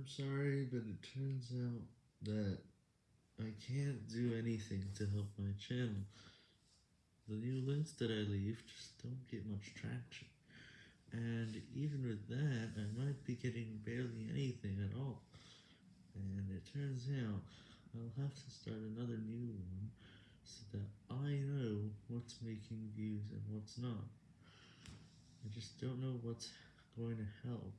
I'm sorry, but it turns out that I can't do anything to help my channel. The new links that I leave just don't get much traction. And even with that, I might be getting barely anything at all. And it turns out I'll have to start another new one so that I know what's making views and what's not. I just don't know what's going to help.